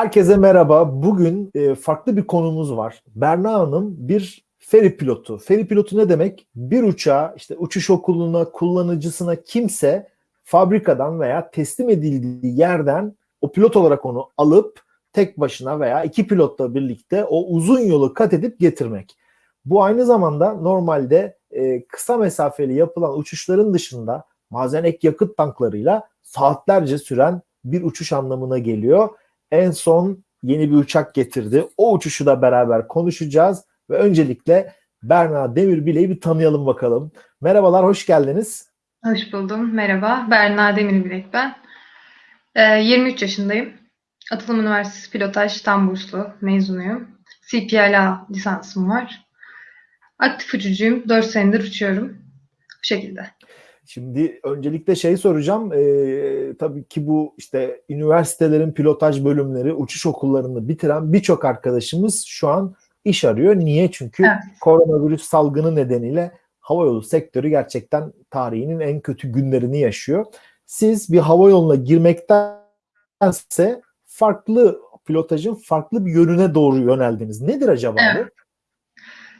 Herkese merhaba. Bugün e, farklı bir konumuz var. Berna Hanım bir feri pilotu. Feri pilotu ne demek? Bir uçağı işte uçuş okuluna, kullanıcısına kimse fabrikadan veya teslim edildiği yerden o pilot olarak onu alıp tek başına veya iki pilotla birlikte o uzun yolu kat edip getirmek. Bu aynı zamanda normalde e, kısa mesafeli yapılan uçuşların dışında bazen ek yakıt tanklarıyla saatlerce süren bir uçuş anlamına geliyor en son yeni bir uçak getirdi. O uçuşu da beraber konuşacağız ve öncelikle Berna Demirbile'yi bir tanıyalım bakalım. Merhabalar, hoş geldiniz. Hoş buldum. Merhaba. Berna Demirbilek ben. Ee, 23 yaşındayım. Atılım Üniversitesi Pilotaj tam burslu mezunuyum. CPLA lisansım var. Aktif uçucuyum. 4 senedir uçuyorum. Bu şekilde. Şimdi öncelikle şey soracağım. Ee, tabii ki bu işte üniversitelerin pilotaj bölümleri, uçuş okullarını bitiren birçok arkadaşımız şu an iş arıyor. Niye? Çünkü Evet. koronavirüs salgını nedeniyle havayolu sektörü gerçekten tarihinin en kötü günlerini yaşıyor. Siz bir havayoluna girmektense farklı pilotajın farklı bir yönüne doğru yöneldiniz. Nedir acaba Evet.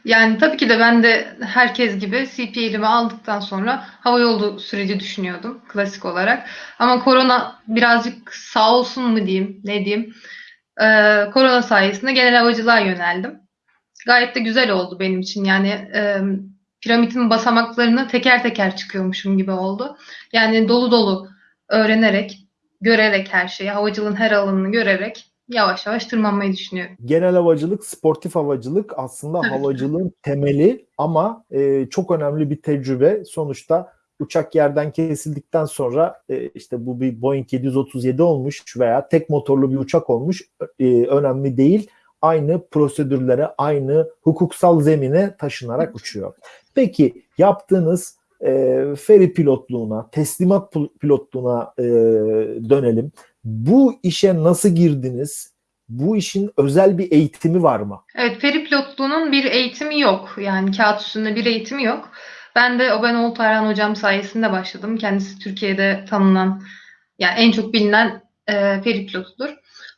Yani tabii ki de ben de herkes gibi CPL'imi aldıktan sonra havayolu süreci düşünüyordum klasik olarak. Ama korona birazcık sağ olsun mu diyeyim, ne diyeyim. Ee, korona sayesinde genel havacılığa yöneldim. Gayet de güzel oldu benim için. Yani e, piramidin basamaklarını teker teker çıkıyormuşum gibi oldu. Yani dolu dolu öğrenerek, görerek her şeyi, havacılığın her alanını görerek yavaş yavaş tırmanmayı düşünüyorum. genel havacılık, sportif havacılık aslında Tabii havacılığın temeli ama e, çok önemli bir tecrübe. Sonuçta uçak yerden kesildikten sonra e, işte bu bir Boeing 737 olmuş veya tek motorlu bir uçak olmuş e, önemli değil. Aynı prosedürlere, aynı hukuksal zemine taşınarak uçuyor. Peki yaptığınız e, feri pilotluğuna, teslimat pil- pilotluğuna e, dönelim. Bu işe nasıl girdiniz? Bu işin özel bir eğitimi var mı? Evet, feri pilotluğunun bir eğitimi yok. Yani kağıt üstünde bir eğitimi yok. Ben de Oben Oltayran hocam sayesinde başladım. Kendisi Türkiye'de tanınan, yani en çok bilinen e, feri pilotudur.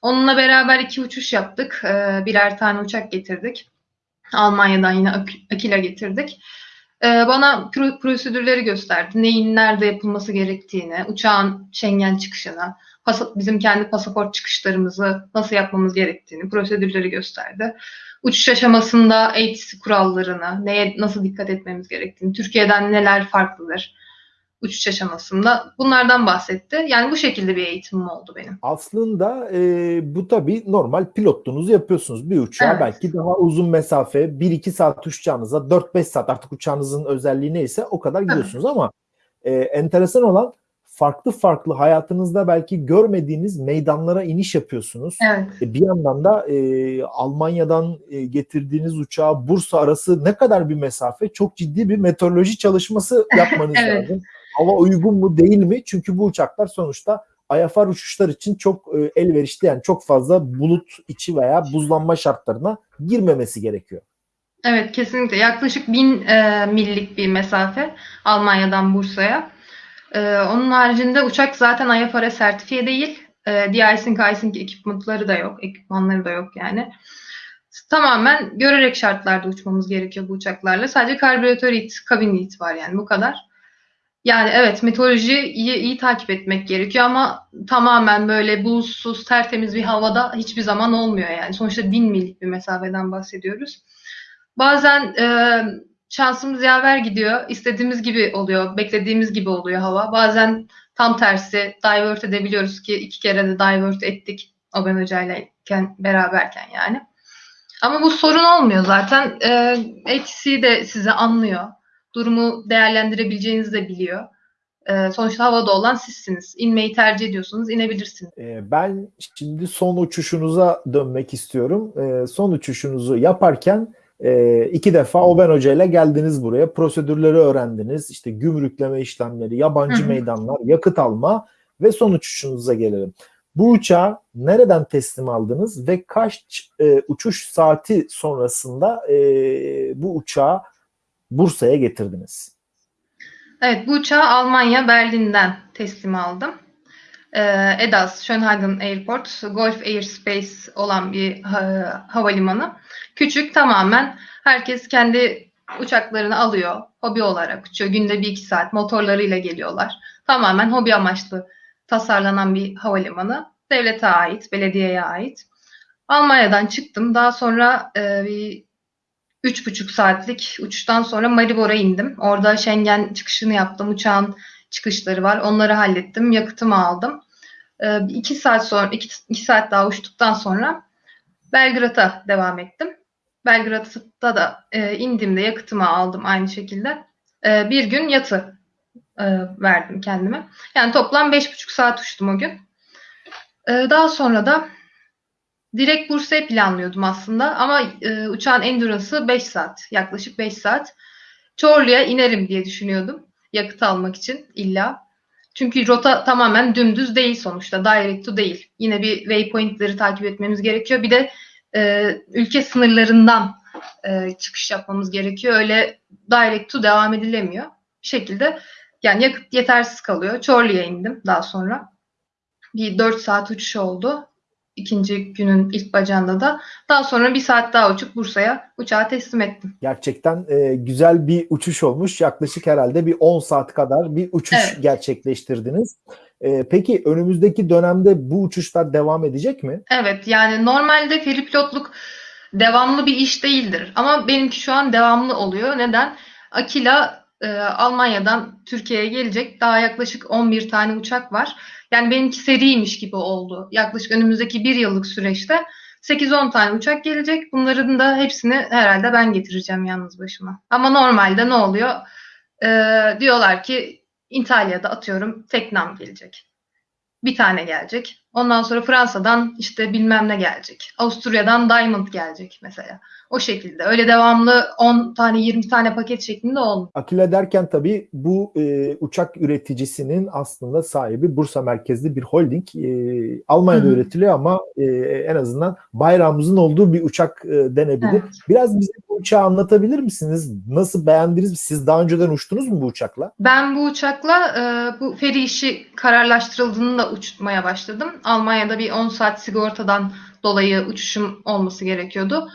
Onunla beraber iki uçuş yaptık. E, birer tane uçak getirdik. Almanya'dan yine Ak- Akila getirdik. E, bana pro- prosedürleri gösterdi. Neyin nerede yapılması gerektiğini, uçağın Schengen çıkışını, bizim kendi pasaport çıkışlarımızı nasıl yapmamız gerektiğini, prosedürleri gösterdi. Uçuş aşamasında ATC kurallarını, neye nasıl dikkat etmemiz gerektiğini, Türkiye'den neler farklıdır uçuş aşamasında bunlardan bahsetti. Yani bu şekilde bir eğitimim oldu benim. Aslında e, bu tabii normal pilotluğunuzu yapıyorsunuz. Bir uçağa Evet. belki daha uzun mesafe 1-2 saat uçacağınıza 4-5 saat artık uçağınızın özelliği neyse o kadar gidiyorsunuz ama e, enteresan olan farklı farklı hayatınızda belki görmediğiniz meydanlara iniş yapıyorsunuz. Evet. E, Bir yandan da e, Almanya'dan e, getirdiğiniz uçağa Bursa arası ne kadar bir mesafe? Çok ciddi bir meteoroloji çalışması yapmanız Evet. lazım. Hava uygun mu değil mi? Çünkü bu uçaklar sonuçta IFR uçuşlar için çok e, elverişli yani çok fazla bulut içi veya buzlanma şartlarına girmemesi gerekiyor. Evet kesinlikle. Yaklaşık 1000 e, millik bir mesafe Almanya'dan Bursa'ya. E, onun haricinde uçak zaten IFRS sertifiye değil. E, de-icing, icing ekipmanları da yok. Ekipmanları da yok yani. Tamamen görerek şartlarda uçmamız gerekiyor bu uçaklarla. Sadece karbüratör it, kabin it var yani bu kadar. Yani evet meteorolojiyi iyi, takip etmek gerekiyor ama tamamen böyle bulutsuz, tertemiz bir havada hiçbir zaman olmuyor yani. Sonuçta 1000 millik bir mesafeden bahsediyoruz. Bazen e, şansımız yaver gidiyor. istediğimiz gibi oluyor, beklediğimiz gibi oluyor hava. Bazen tam tersi divert edebiliyoruz ki iki kere de divert ettik Oben Hoca'yla iken- beraberken yani. Ama bu sorun olmuyor zaten. E, HC de sizi anlıyor. Durumu değerlendirebileceğinizi de biliyor. E, sonuçta havada olan sizsiniz. İnmeyi tercih ediyorsunuz, inebilirsiniz. E, ben şimdi son uçuşunuza dönmek istiyorum. E, son uçuşunuzu yaparken E, iki defa Oben Hoca ile geldiniz buraya. Prosedürleri öğrendiniz. İşte gümrükleme işlemleri, yabancı Hı hı. meydanlar, yakıt alma ve son uçuşunuza gelelim. Bu uçağı nereden teslim aldınız ve kaç e, uçuş saati sonrasında e, bu uçağı Bursa'ya getirdiniz? Evet, bu uçağı Almanya Berlin'den teslim aldım. Ee, EDAS, Schönhagen Airport, Golf Airspace olan bir ha- havalimanı. Küçük, tamamen herkes kendi uçaklarını alıyor. Hobi olarak uçuyor. Günde bir iki saat motorlarıyla geliyorlar. Tamamen hobi amaçlı tasarlanan bir havalimanı. Devlete ait, belediyeye ait. Almanya'dan çıktım. Daha sonra e, bir üç buçuk saatlik uçuştan sonra Maribor'a indim. Orada Schengen çıkışını yaptım. Uçağın çıkışları var. Onları hallettim. Yakıtımı aldım. Ee, iki saat sonra, iki, iki saat daha uçtuktan sonra Belgrad'a devam ettim. Belgrad'da da e, indiğimde yakıtımı aldım aynı şekilde. E, bir gün yatı e, verdim kendime. Yani toplam beş buçuk saat uçtum o gün. E, daha sonra da direkt Bursa'yı planlıyordum aslında ama e, uçağın endurance'ı 5 saat, yaklaşık 5 saat. Çorlu'ya inerim diye düşünüyordum yakıt almak için illa. Çünkü rota tamamen dümdüz değil sonuçta, direct to değil. Yine bir waypointleri takip etmemiz gerekiyor. Bir de e, ülke sınırlarından e, çıkış yapmamız gerekiyor. Öyle direct to devam edilemiyor. Bir şekilde yani yakıt yetersiz kalıyor. Çorlu'ya indim daha sonra. Bir 4 saat uçuş oldu ikinci günün ilk bacağında da. Daha sonra bir saat daha uçup Bursa'ya uçağı teslim ettim. Gerçekten e, güzel bir uçuş olmuş. Yaklaşık herhalde bir 10 saat kadar bir uçuş Evet. gerçekleştirdiniz. E, peki önümüzdeki dönemde bu uçuşlar devam edecek mi? Evet yani normalde feri pilotluk devamlı bir iş değildir. Ama benimki şu an devamlı oluyor. Neden? Akila e, Almanya'dan Türkiye'ye gelecek. Daha yaklaşık 11 tane uçak var. Yani benimki seriymiş gibi oldu. Yaklaşık önümüzdeki bir yıllık süreçte 8-10 tane uçak gelecek. Bunların da hepsini herhalde ben getireceğim yalnız başıma. Ama normalde ne oluyor? Ee, diyorlar ki İtalya'da atıyorum Teknam gelecek. Bir tane gelecek. Ondan sonra Fransa'dan işte bilmem ne gelecek. Avusturya'dan Diamond gelecek mesela. O şekilde. Öyle devamlı 10 tane 20 tane paket şeklinde olmuyor. Akila derken tabii bu e, uçak üreticisinin aslında sahibi Bursa merkezli bir holding. E, Almanya'da Hı hı. üretiliyor ama e, en azından bayrağımızın olduğu bir uçak e, denebilir. Evet. Biraz bize bu uçağı anlatabilir misiniz? Nasıl beğendiniz? Siz daha önceden uçtunuz mu bu uçakla? Ben bu uçakla e, bu feri işi kararlaştırıldığında uçmaya başladım. Almanya'da bir 10 saat sigortadan dolayı uçuşum olması gerekiyordu.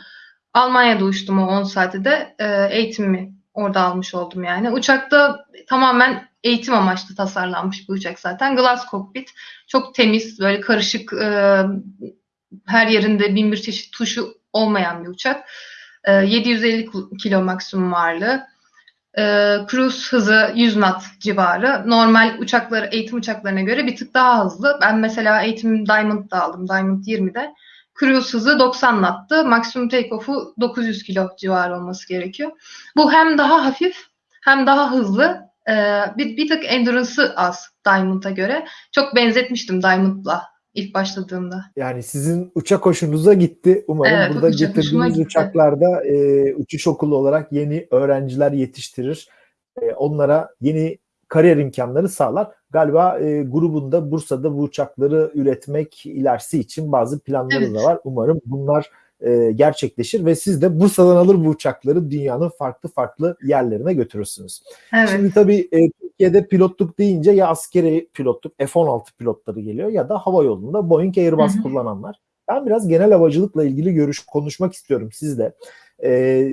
Almanya'da uçtum o 10 saati de e, eğitimimi orada almış oldum yani. Uçakta tamamen eğitim amaçlı tasarlanmış bir uçak zaten. Glass cockpit. Çok temiz, böyle karışık, e, her yerinde bin bir çeşit tuşu olmayan bir uçak. E, 750 kilo maksimum ağırlığı. E, cruise hızı 100 knot civarı. Normal uçakları, eğitim uçaklarına göre bir tık daha hızlı. Ben mesela eğitim Diamond'da aldım. Diamond 20'de. Cruise hızı 90 knot'tı. Maksimum takeoff'u 900 kilo civarı olması gerekiyor. Bu hem daha hafif hem daha hızlı. Ee, bir, bir tık endurance'ı az Diamond'a göre. Çok benzetmiştim Diamond'la ilk başladığımda. Yani sizin uçak hoşunuza gitti. Umarım Evet, burada uçak getirdiğiniz uçaklarda e, uçuş okulu olarak yeni öğrenciler yetiştirir. E, onlara yeni kariyer imkanları sağlar. Galiba e, grubunda Bursa'da bu uçakları üretmek ilerisi için bazı planları Evet. da var. Umarım bunlar e, gerçekleşir ve siz de Bursa'dan alır bu uçakları dünyanın farklı farklı yerlerine götürürsünüz. Evet. Şimdi tabii e, Türkiye'de pilotluk deyince ya askeri pilotluk F-16 pilotları geliyor ya da hava yolunda Boeing Airbus Hı hı. kullananlar. Ben biraz genel havacılıkla ilgili görüş konuşmak istiyorum sizle. E,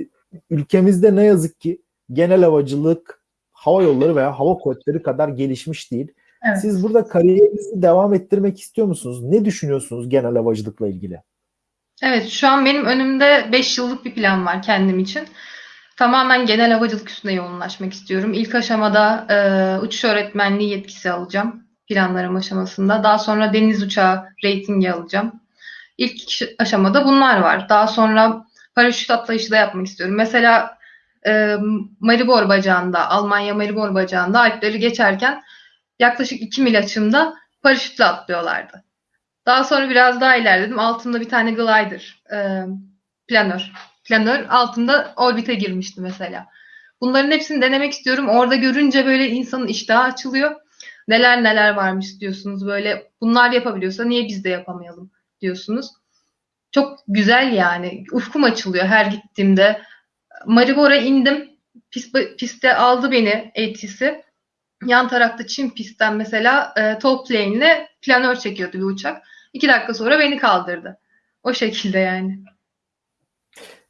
ülkemizde ne yazık ki genel havacılık hava yolları veya hava kuvvetleri kadar gelişmiş değil. Evet. Siz burada kariyerinizi devam ettirmek istiyor musunuz? Ne düşünüyorsunuz genel havacılıkla ilgili? Evet, şu an benim önümde 5 yıllık bir plan var kendim için. Tamamen genel havacılık üstüne yoğunlaşmak istiyorum. İlk aşamada e, uçuş öğretmenliği yetkisi alacağım planlarım aşamasında. Daha sonra deniz uçağı reytingi alacağım. İlk aşamada bunlar var. Daha sonra paraşüt atlayışı da yapmak istiyorum. Mesela e, Maribor bacağında, Almanya Maribor bacağında Alpleri geçerken yaklaşık 2 mil açımda paraşütle atlıyorlardı. Daha sonra biraz daha ilerledim. Altımda bir tane glider, e, planör. Planör altında orbite girmişti mesela. Bunların hepsini denemek istiyorum. Orada görünce böyle insanın iştahı açılıyor. Neler neler varmış diyorsunuz böyle. Bunlar yapabiliyorsa niye biz de yapamayalım diyorsunuz. Çok güzel yani. Ufkum açılıyor her gittiğimde. Maribor'a indim. Pist, piste aldı beni ATC. Yan tarafta Çin pistten mesela e, top plane ile planör çekiyordu bir uçak. İki dakika sonra beni kaldırdı. O şekilde yani.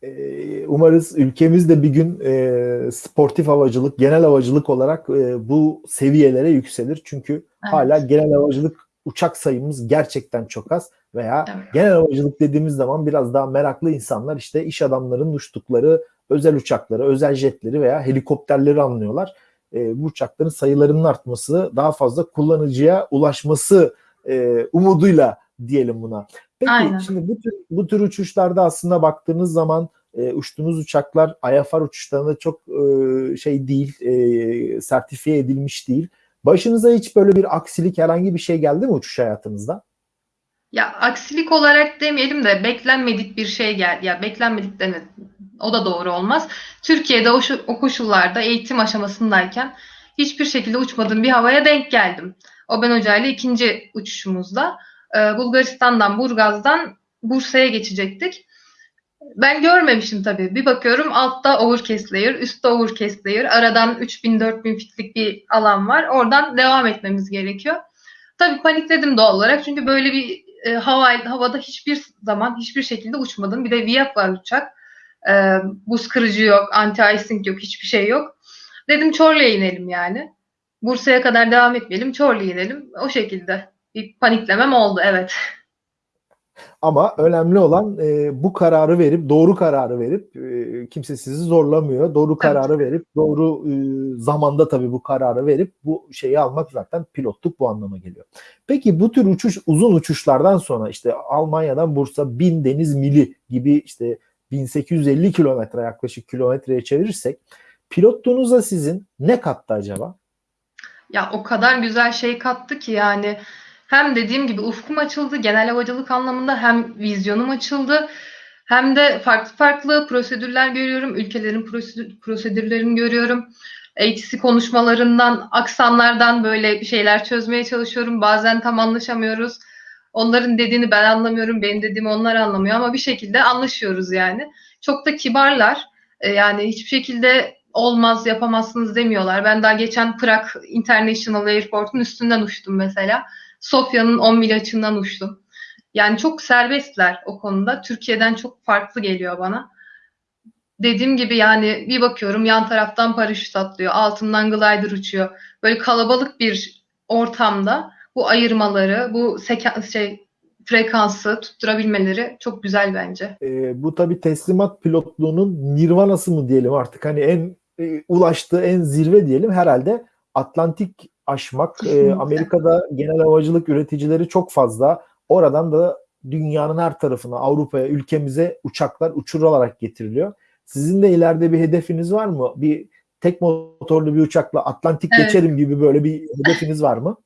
Ee, umarız ülkemiz de bir gün e, sportif havacılık, genel havacılık olarak e, bu seviyelere yükselir. Çünkü evet. hala genel havacılık uçak sayımız gerçekten çok az veya evet. genel havacılık dediğimiz zaman biraz daha meraklı insanlar işte iş adamlarının uçtukları özel uçakları, özel jetleri veya helikopterleri anlıyorlar. E, bu uçakların sayılarının artması, daha fazla kullanıcıya ulaşması e, umuduyla diyelim buna. Peki Aynen. şimdi bu tür, bu tür uçuşlarda aslında baktığınız zaman e, uçtuğunuz uçaklar IFR uçuşlarında çok e, şey değil, e, sertifiye edilmiş değil. Başınıza hiç böyle bir aksilik herhangi bir şey geldi mi uçuş hayatınızda? Ya aksilik olarak demeyelim de beklenmedik bir şey geldi. Ya beklenmedik deme o da doğru olmaz. Türkiye'de o, o koşullarda eğitim aşamasındayken hiçbir şekilde uçmadığım bir havaya denk geldim. O ben hocayla ikinci uçuşumuzda e, Bulgaristan'dan Burgaz'dan Bursa'ya geçecektik. Ben görmemişim tabii. Bir bakıyorum altta overcast layer, üstte overcast layer. Aradan 3000-4000 fitlik bir alan var. Oradan devam etmemiz gerekiyor. Tabii panikledim doğal olarak. Çünkü böyle bir e, hava, havada hiçbir zaman hiçbir şekilde uçmadım. Bir de VIAP var uçak. E, buz kırıcı yok, anti-icing yok, hiçbir şey yok. Dedim Çorlu'ya inelim yani. Bursa'ya kadar devam etmeyelim, Çorlu'ya inelim. O şekilde bir paniklemem oldu evet. Ama önemli olan e, bu kararı verip doğru kararı verip e, kimse sizi zorlamıyor. Doğru kararı evet. verip doğru e, zamanda tabii bu kararı verip bu şeyi almak zaten pilotluk bu anlama geliyor. Peki bu tür uçuş uzun uçuşlardan sonra işte Almanya'dan Bursa 1000 deniz mili gibi işte 1850 kilometre yaklaşık kilometreye çevirirsek pilotluğunuza sizin ne kattı acaba? Ya o kadar güzel şey kattı ki yani hem dediğim gibi ufkum açıldı genel havacılık anlamında hem vizyonum açıldı hem de farklı farklı prosedürler görüyorum. Ülkelerin prosedür, prosedürlerini görüyorum. ATC konuşmalarından, aksanlardan böyle şeyler çözmeye çalışıyorum. Bazen tam anlaşamıyoruz. Onların dediğini ben anlamıyorum, benim dediğimi onlar anlamıyor ama bir şekilde anlaşıyoruz yani. Çok da kibarlar. Ee, yani hiçbir şekilde olmaz, yapamazsınız demiyorlar. Ben daha geçen Prag International Airport'un üstünden uçtum mesela. Sofya'nın 10 mil açığından uçtum. Yani çok serbestler o konuda. Türkiye'den çok farklı geliyor bana. Dediğim gibi yani bir bakıyorum yan taraftan paraşüt atlıyor, altından glider uçuyor. Böyle kalabalık bir ortamda bu ayırmaları, bu sekans şey frekansı tutturabilmeleri çok güzel bence. E, bu tabi teslimat pilotluğunun nirvanası mı diyelim artık hani en e, ulaştığı en zirve diyelim herhalde Atlantik aşmak. E, Amerika'da genel havacılık üreticileri çok fazla. Oradan da dünyanın her tarafına, Avrupa'ya, ülkemize uçaklar uçurularak getiriliyor. Sizin de ileride bir hedefiniz var mı? Bir tek motorlu bir uçakla Atlantik evet. geçerim gibi böyle bir hedefiniz var mı?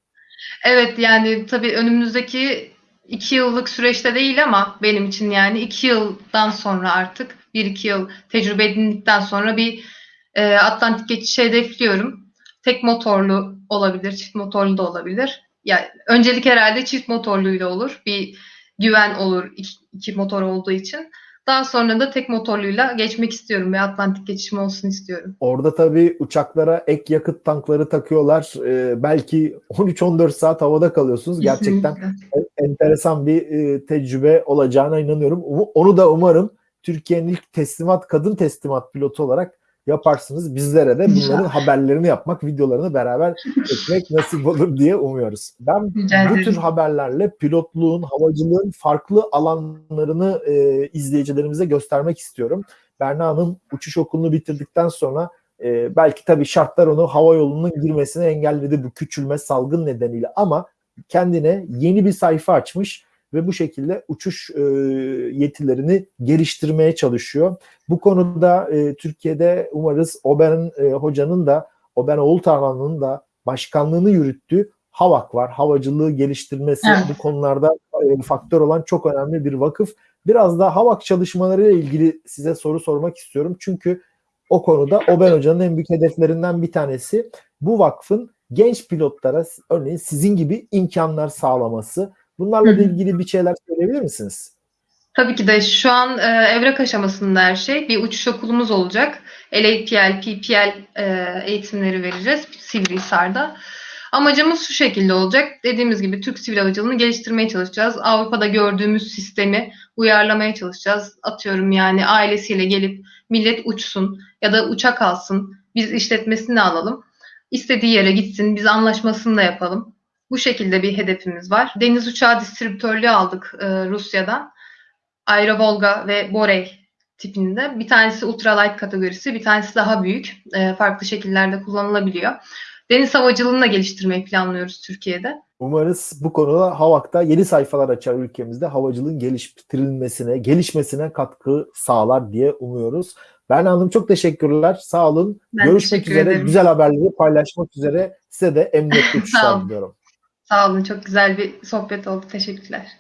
Evet yani tabii önümüzdeki iki yıllık süreçte değil ama benim için yani iki yıldan sonra artık bir iki yıl tecrübe edindikten sonra bir e, Atlantik geçişi hedefliyorum. Tek motorlu olabilir, çift motorlu da olabilir. Yani öncelik herhalde çift motorluyla olur. Bir güven olur iki, iki motor olduğu için. Daha sonra da tek motorluyla geçmek istiyorum ve Atlantik geçişim olsun istiyorum. Orada tabii uçaklara ek yakıt tankları takıyorlar. Ee, belki 13-14 saat havada kalıyorsunuz. Gerçekten enteresan bir e, tecrübe olacağına inanıyorum. Onu da umarım Türkiye'nin ilk teslimat, kadın teslimat pilotu olarak yaparsınız. Bizlere de bunların haberlerini yapmak, videolarını beraber çekmek nasip olur diye umuyoruz. Ben bu tür haberlerle pilotluğun, havacılığın farklı alanlarını e, izleyicilerimize göstermek istiyorum. Berna Hanım uçuş okulunu bitirdikten sonra e, belki tabii şartlar onu hava yolunun girmesine engelledi bu küçülme salgın nedeniyle ama kendine yeni bir sayfa açmış ve bu şekilde uçuş e, yetilerini geliştirmeye çalışıyor. Bu konuda e, Türkiye'de umarız Oben e, hocanın da Oben Oğultarlan'ın da başkanlığını yürüttüğü HAVAK var. Havacılığı geliştirmesi evet. bu konularda e, faktör olan çok önemli bir vakıf. Biraz da HAVAK çalışmalarıyla ilgili size soru sormak istiyorum. Çünkü o konuda Oben Hoca'nın en büyük hedeflerinden bir tanesi bu vakfın genç pilotlara örneğin sizin gibi imkanlar sağlaması. Bunlarla Hı hı. ilgili bir şeyler söyleyebilir misiniz? Tabii ki de şu an e, evrak aşamasında her şey. Bir uçuş okulumuz olacak. LAPL, PPL e, eğitimleri vereceğiz Sivrihisar'da. Amacımız şu şekilde olacak. Dediğimiz gibi Türk sivil havacılığını geliştirmeye çalışacağız. Avrupa'da gördüğümüz sistemi uyarlamaya çalışacağız. Atıyorum yani ailesiyle gelip millet uçsun ya da uçak alsın. Biz işletmesini alalım. İstediği yere gitsin. Biz anlaşmasını da yapalım. Bu şekilde bir hedefimiz var. Deniz uçağı distribütörlüğü aldık e, Rusya'dan. Aero Volga ve Borey tipinde. Bir tanesi ultralight kategorisi, bir tanesi daha büyük. E, farklı şekillerde kullanılabiliyor. Deniz havacılığını da geliştirmeyi planlıyoruz Türkiye'de. Umarız bu konuda HAVAK'ta yeni sayfalar açar ülkemizde havacılığın geliştirilmesine, gelişmesine katkı sağlar diye umuyoruz. Berna Hanım çok teşekkürler. Sağ olun. Ben Görüşmek üzere. ederim. Güzel haberleri paylaşmak üzere. Size de emniyetli uçuşlar diliyorum. Sağ olun. Çok güzel bir sohbet oldu. Teşekkürler.